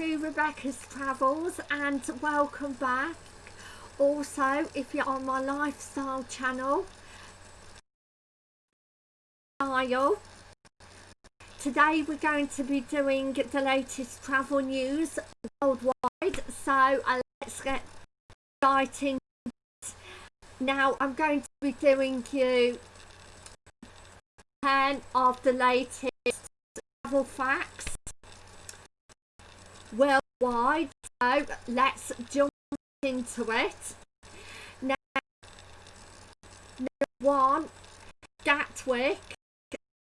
to Rebecca's Travels and welcome back. Also, if you're on my lifestyle channel, style. Today we're going to be doing the latest travel news worldwide. So uh, let's get starting. Now I'm going to be doing you 10 of the latest travel facts worldwide. So let's jump into it. Now, number one, Gatwick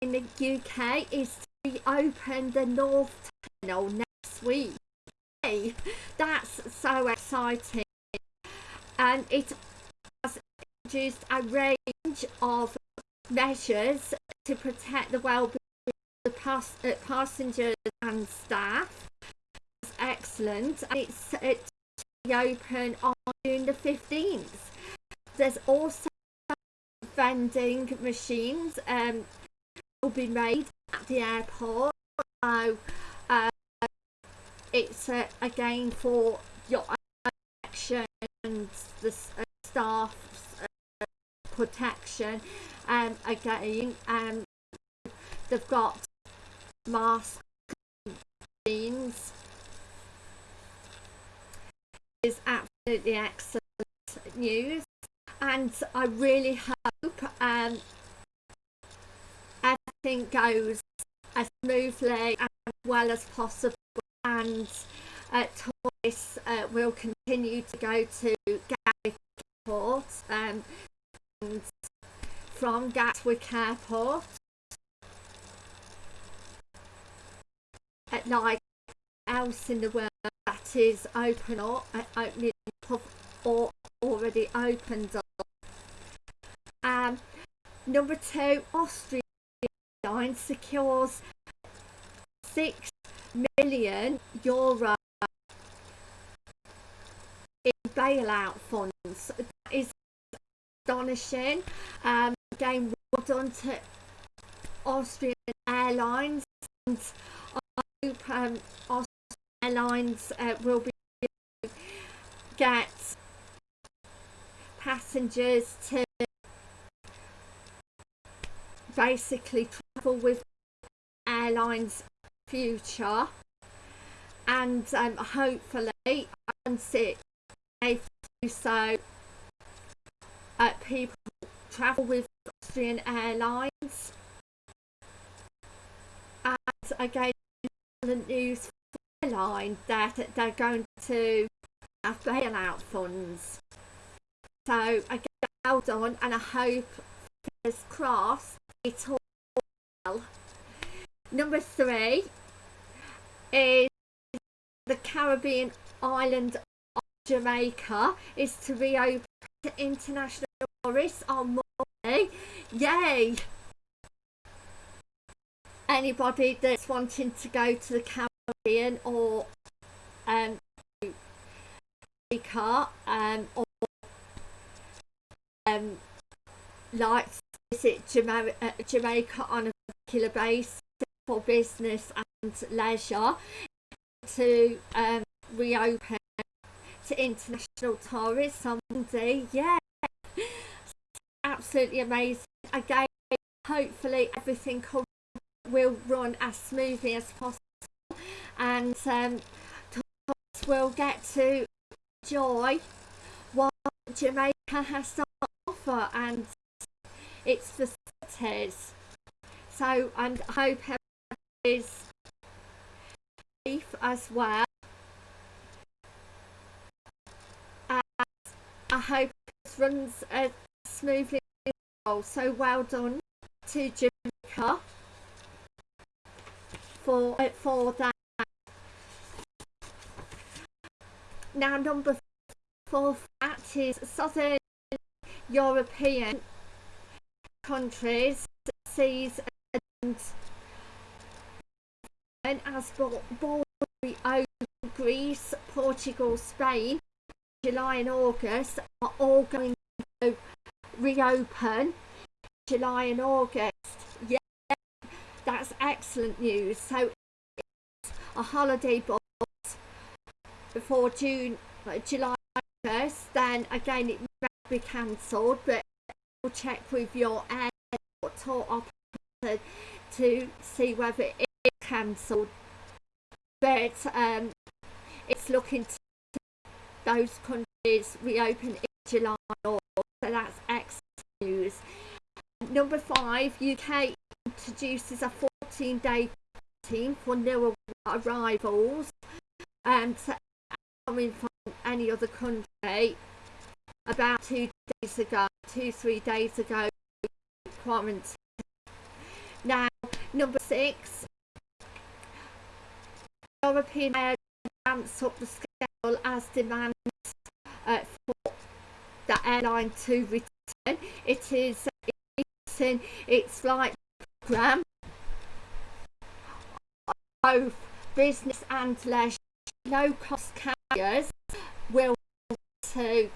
in the UK is to reopen the North Terminal next week. Hey, that's so exciting. And it has introduced a range of measures to protect the well-being of the uh, passengers and staff excellent. It's, it's open on June the 15th. There's also vending machines um, will be made at the airport. So uh, it's uh, again for your protection and the uh, staff's uh, protection. Um, again, um, they've got masks, machines is absolutely excellent news and I really hope um, everything goes as smoothly and as well as possible and uh, uh, will continue to go to Gatwick Airport um, and from Gatwick Airport at like else in the world is open or uh, opening or already opened up. Um, number two, Austrian Line secures six million euro in bailout funds. That is astonishing. Um, again, well done to Austrian Airlines and I hope um, airlines uh, will be get passengers to basically travel with airlines future. And um, hopefully once it do so uh, people travel with Austrian Airlines. And again the news line that they're going to have bailout funds. So I get well done and I hope fingers crossed it's all well. Number three is the Caribbean island of Jamaica is to reopen to international tourists on Monday. Yay! Anybody that's wanting to go to the Caribbean Caribbean or um, car um, or um, like visit Jamaica, uh, Jamaica on a regular basis for business and leisure to um, reopen to international tourists on Monday. Yeah, absolutely amazing. Again, hopefully everything will run as smoothly as possible and um, will get to enjoy what Jamaica has to offer and its facilities. So and I hope everyone is safe as well. I hope it runs as smoothly as well. So well done to Jamaica for, for that. Now number four fact is southern European countries sees and as over Greece, Portugal, Spain, July and August are all going to reopen July and August. Yeah, that's excellent news. So a holiday box before June, July 1st, then again it may be cancelled, but we'll check with your airport or operator to see whether it is cancelled. But um, it's looking to those countries reopen in July or so that's excellent news. Number five, UK introduces a 14 day quarantine for new arrivals and coming from any other country about two days ago, two, three days ago, quarantine. Now, number six, European Air ramps up the scale as demand uh, for the airline to return. It is in its flight program both business and leisure low cost carriers will to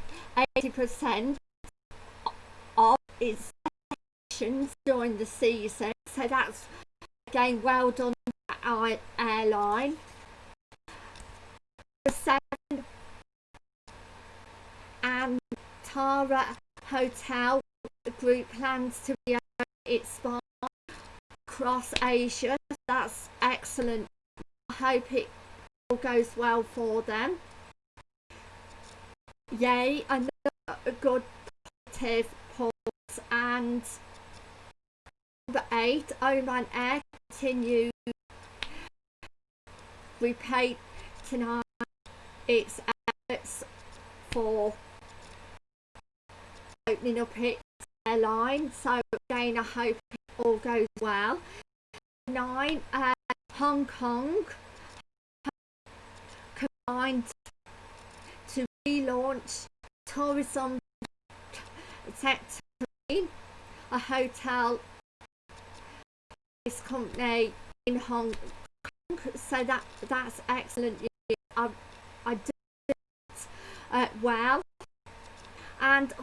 80% of its sessions during the season. So that's again well done our airline. Seven and Tara Hotel group plans to reopen its spa across Asia. That's excellent. I hope it goes well for them. Yay another good positive pause. And number eight Oman Air continue. Repaid tonight. Its efforts for opening up its airline. So again I hope it all goes well. Nine uh, Hong Kong to relaunch tourism sector a hotel. This company in Hong Kong. So that that's excellent I, I did it uh, well. And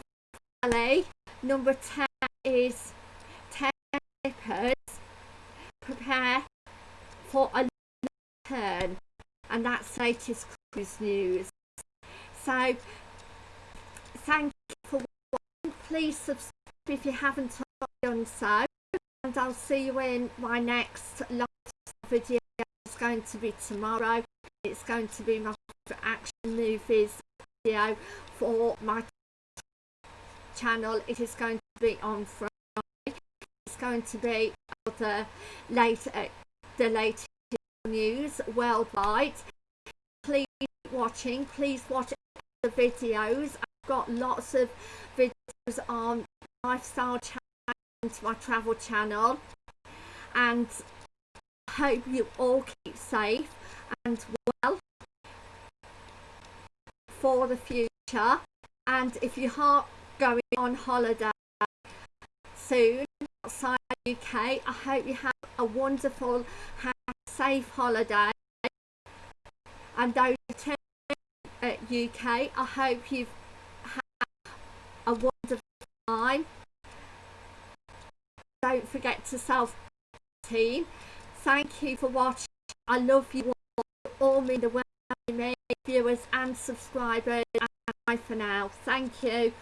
finally number 10 is 10 shippers prepare for a turn. And that's latest cruise news. So thank you for watching please subscribe if you haven't done so and I'll see you in my next live video. It's going to be tomorrow. It's going to be my action movies video for my channel. It is going to be on Friday. It's going to be the the latest news worldwide please watching please watch the videos. I've got lots of videos on lifestyle channel and my travel channel. And hope you all keep safe and well for the future. And if you are going on holiday soon outside the UK I hope you have a wonderful safe holiday and those at UK I hope you've had a wonderful time. Don't forget to self team thank you for watching. I love you all. All mean the world to me viewers and subscribers and bye for now. Thank you